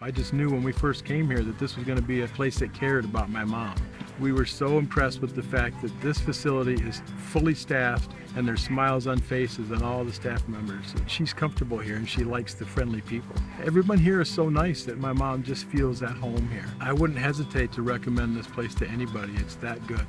I just knew when we first came here that this was going to be a place that cared about my mom. We were so impressed with the fact that this facility is fully staffed and there's smiles on faces on all the staff members. She's comfortable here and she likes the friendly people. Everyone here is so nice that my mom just feels at home here. I wouldn't hesitate to recommend this place to anybody. It's that good.